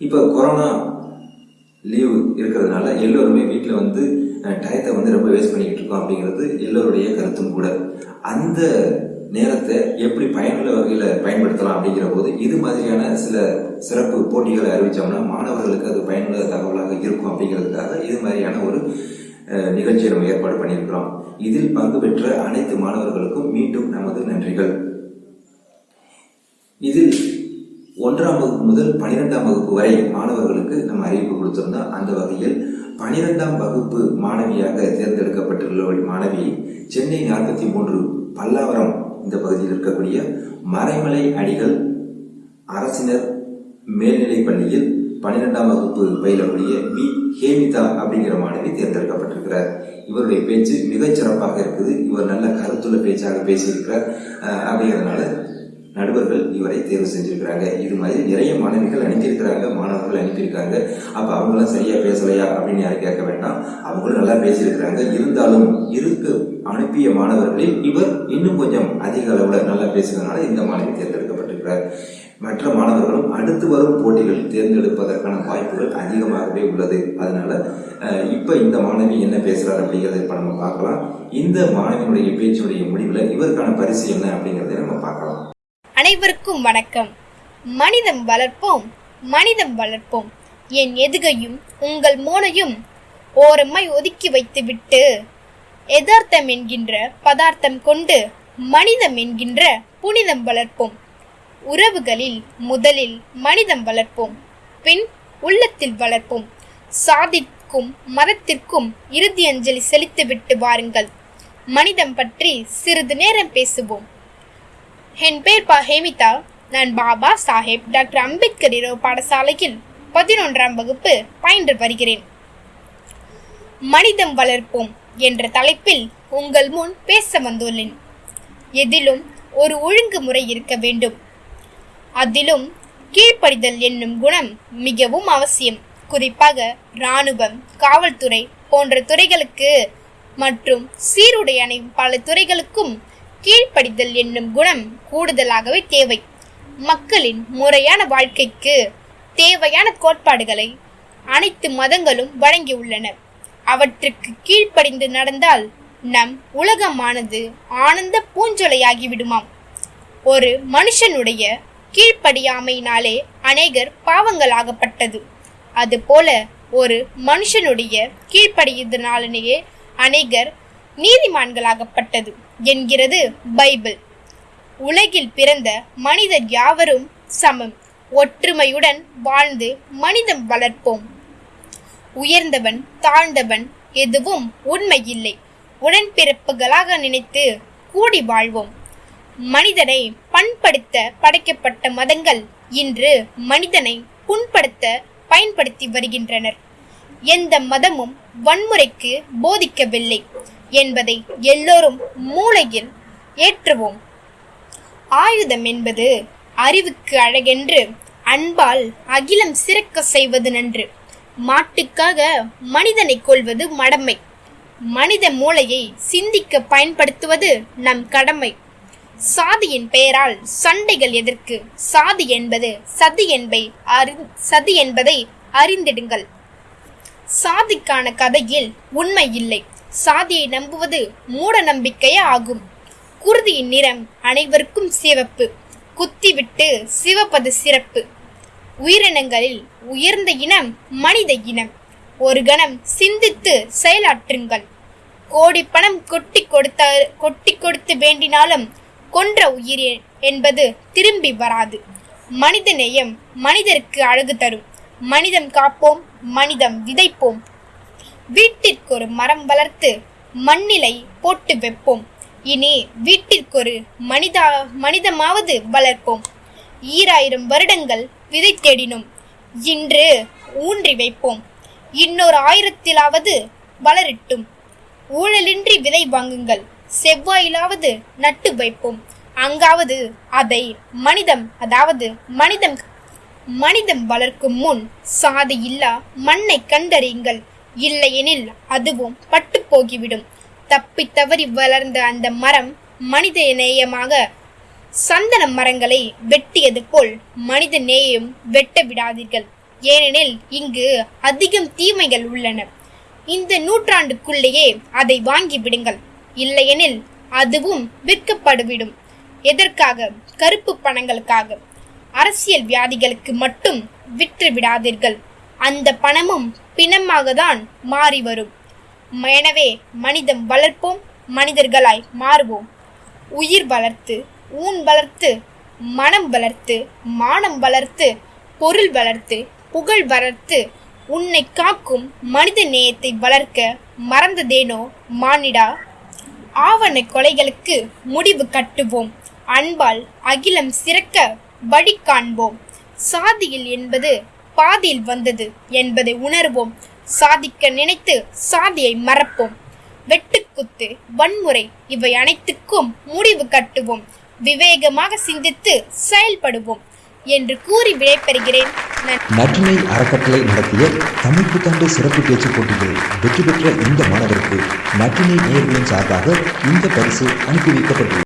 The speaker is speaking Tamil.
இப்போ கொரோனா லீவு இருக்கிறதுனால எல்லோருமே வீட்டில் வந்து டயத்தை வந்து ரொம்ப வேஸ்ட் பண்ணிக்கிட்டு இருக்கோம் அப்படிங்கிறது எல்லோருடைய கருத்தும் கூட. அந்த நேரத்தை எப்படி பயனுள்ள வகையில் பயன்படுத்தலாம் அப்படிங்கிற போது இது மாதிரியான சில சிறப்பு போட்டிகளை அறிவித்தோம்னா மாணவர்களுக்கு அது பயனுள்ள தகவலாக இருக்கும் அப்படிங்கிறதுக்காக இது மாதிரியான ஒரு நிகழ்ச்சியை நம்ம ஏற்பாடு பண்ணியிருக்கிறோம். இதில் பங்கு பெற்ற அனைத்து மாணவர்கள் வகுப்பு வரை மாணவர்களுக்கு நம்ம அறிவிப்பு கொடுத்திருந்தோம் அந்த வகையில் பனிரெண்டாம் வகுப்பு மாணவியாக தேர்ந்தெடுக்கப்பட்டுள்ள ஒரு மாணவி சென்னை நாற்பத்தி மூன்று பல்லாவரம் இந்த பகுதியில் இருக்கக்கூடிய மறைமலை அடிகள் அரசினர் மேல்நிலைப் பள்ளியில் பன்னிரெண்டாம் வகுப்பு பயிலக்கூடிய வி ஹேமிதா அப்படிங்கிற மாணவி தேர்ந்தெடுக்கப்பட்டிருக்கிறார். இவருடைய பேச்சு மிகச் சிறப்பாக இருக்குது. இவர் நல்ல கருத்துள்ள பேச்சாக பேசியிருக்கிறார். அப்படிங்கிறதுனால நடுவர்கள் இவரை தேர்வு செஞ்சிருக்கிறாங்க. இது மாதிரி நிறைய மாணவிகள் அனுப்பியிருக்கிறாங்க மாணவர்கள் அனுப்பியிருக்காங்க. அப்ப அவங்களாம் சரியா பேசலையா அப்படின்னு யாரும் கேட்க வேண்டாம். அவங்களும் நல்லா பேசியிருக்கிறாங்க. இருந்தாலும் இருக்கு அனுப்பிய மாணவர்களில் இவர் இன்னும் கொஞ்சம் அதிக அளவுல நல்லா பேசுறதுனால இந்த மாணவி தேர்ந்தெடுக்கப்பட்டிருக்கிறார். மற்ற மாணவர்களும் அடுத்து வரும் போட்டிகளில் தேர்ந்தெடுப்பதற்கான வாய்ப்புகள் அதிகமாகவே உள்ளது. அதனால இப்போ இப்ப இந்த மாணவி என்ன பேசுறாரு அப்படிங்கறத இப்ப நம்ம பார்க்கலாம். இந்த மாணவியினுடைய பேச்சுடைய முடிவுல இவருக்கான பரிசு என்ன அப்படிங்கிறத நம்ம பார்க்கலாம். அனைவருக்கும் வணக்கம். மனிதம் வளர்ப்போம் மனிதம் வளர்ப்போம். என் எதுகையும் உங்கள் மூளையும் ஓரம்மை ஒதுக்கி வைத்துவிட்டு எதார்த்தம் என்கின்ற பதார்த்தம் கொண்டு மனிதம் என்கின்ற புனிதம் வளர்ப்போம். உறவுகளில் முதலில் மனிதம் வளர்ப்போம் பின் உள்ளத்தில் வளர்ப்போம். சாதிக்கும் மதத்திற்கும் இறுதி அஞ்சலி செலுத்திவிட்டு வாருங்கள். மனிதம் பற்றி சிறிது நேரம் பேசுவோம். என் பேர் பா ஹேமிதா. நான் பாபா சாஹேப் டாக்டர் அம்பேத்கர் இரவு பாடசாலையில் பதினொன்றாம் வகுப்பு பயின்று வருகிறேன். மனிதம் வளர்ப்போம் என்ற தலைப்பில் உங்கள் முன் பேச வந்துள்ளேன். எதிலும் ஒரு ஒழுங்குமுறை இருக்க வேண்டும். அதிலும் கீழ்ப்படிதல் என்னும் குணம் மிகவும் அவசியம். குறிப்பாக இராணுவம் காவல்துறை போன்ற துறைகளுக்கு மற்றும் சீருடை அணியும் பல துறைகளுக்கும் கீழ்ப்படிதல் என்னும் குணம் கூடுதலாகவே தேவை. மக்களின் முறையான வாழ்க்கைக்கு தேவையான கோட்பாடுகளை அனைத்து மதங்களும் வழங்கியுள்ளன. அவற்றுக்கு கீழ்ப்படிந்து நடந்தால் நம் உலகமானது ஆனந்த பூஞ்சொலையாகிவிடுமாம். ஒரு மனுஷனுடைய கீழ்ப்படியாமையினாலே அநேகர் பாவங்களாகப்பட்டது. அதுபோல ஒரு மனுஷனுடைய கீழ்ப்படியதனாலேயே அநேகர் நீதிமான்களாகப்பட்டது என்கிறது பைபிள். உலகில் பிறந்த மனிதர் யாவரும் சமம். ஒற்றுமையுடன் வாழ்ந்து மனிதம் வளர்ப்போம். உயர்ந்தவன் தாழ்ந்தவன் எதுவும் உண்மை இல்லை உடன்பிறப்புகளாக நினைத்து கூடி வாழ்வோம். மனிதனை பண்படுத்த படைக்கப்பட்ட மதங்கள் இன்று மனிதனை புண்படுத்த பயன்படுத்தி வருகின்றனர். எந்த மதமும் வன்முறைக்கு போதிக்கவில்லை என்பதை எல்லோரும் மூளையில் ஏற்றுவோம். ஆயுதம் என்பது அறிவுக்கு அழகென்று அன்பால் அகிலம் சிறக்க செய்வது நன்று. மாட்டுக்காக மனிதனை கொள்வது மடமை. மனித மூளையை சிந்திக்க பயன்படுத்துவது நம் கடமை. சாதியின் பெயரால் சண்டைகள் எதற்கு? சாதி என்பது சதி என்பை அறி சதி என்பதை அறிந்திடுங்கள். சாதிக்கான கதையில் உண்மை இல்லை. சாதியை நம்புவது மூட நம்பிக்கையே ஆகும். குருதியின் நிறம் அனைவருக்கும் சிவப்பு. குத்திவிட்டு சிவப்பது சிறப்பு. உயிரினங்களில் உயர்ந்த இனம் மனித இனம். ஒரு கணம் சிந்தித்து செயலாற்றுங்கள். கோடி பணம் கொட்டி கொடுத்த கொட்டி கொடுத்து வேண்டினாலும் கொன்ற உயிர் என்பது திரும்பி வராது. மனித நேயம் மனிதருக்கு அழகு தரும். மனிதம் காப்போம் மனிதம் விதைப்போம். வீட்டிற்கு ஒரு மரம் வளர்த்து மண்ணிலை போட்டு வைப்போம். இனி வீட்டிற்கொரு மனிதா மனிதமாவது வளர்ப்போம். ஈராயிரம் வருடங்கள் விதை தேடினோம். இன்று ஊன்றி வைப்போம். இன்னொரு ஆயிரத்திலாவது வளரட்டும். ஊழலின்றி விதை வாங்குங்கள். செவ்வாயிலாவது நட்டு வைப்போம். அங்காவது அதை மனிதம் அதாவது மனிதம் மனிதம் வளர்க்கும் முன் சாதி இல்லா மண்ணை கண்டறியுங்கள். இல்லையெனில் அதுவும் பட்டு போகிவிடும். தப்பி தவறி வளர்ந்த அந்த மரம் மனித நேயமாக சந்தன மரங்களை வெட்டியது போல் மனித நேயம் வெட்ட விடாதீர்கள். ஏனெனில் இங்கு அதிகம் தீமைகள் உள்ளன. இந்த நூற்றாண்டுக்குள்ளேயே அதை வாங்கி விடுங்கள். இல்லையெனில் அதுவும் விற்கப்படுவிடும். எதற்காக? கருப்பு பணங்களுக்காக. அரசியல் வியாதிகளுக்கு மட்டும் விற்று விடாதீர்கள் அந்த பணமும் பிணமாக தான் மாறி வரும் எனவே மனிதம் வளர்ப்போம் மனிதர்களாய் மாறுவோம். உயிர் வளர்த்து ஊன் வளர்த்து மனம் வளர்த்து மானம் வளர்த்து பொருள் வளர்த்து புகழ் வளர்த்து உன்னை காக்கும் மனித நேயத்தை வளர்க்க மறந்ததேனோ மானிடா? ஆவண கொலைகளுக்கு முடிவு கட்டுவோம். அன்பால் அகிலம் சிறக்க வழி காண்போம் சாதியில் என்பது பாதியில் வந்தது என்பதை உணர்வோம். சாதிக்க நினைத்து சாதியை மறப்போம். வெட்டுக்குத்து வன்முறை இவை அனைத்துக்கும் முடிவு கட்டுவோம். விவேகமாக சிந்தித்து செயல்படுவோம் என்று கூறி விடைபெறுகிறேன். நற்றினை அறக்கட்டளை நடத்திய தமிழ் புத்தாண்டு சிறப்பு பேச்சு போட்டிகளில் வெற்றி பெற்ற இந்த மாணவருக்கு நற்றினை நேர்களின் சார்பாக இந்த பரிசு அனுப்பி வைக்கப்பட்டுள்ளது.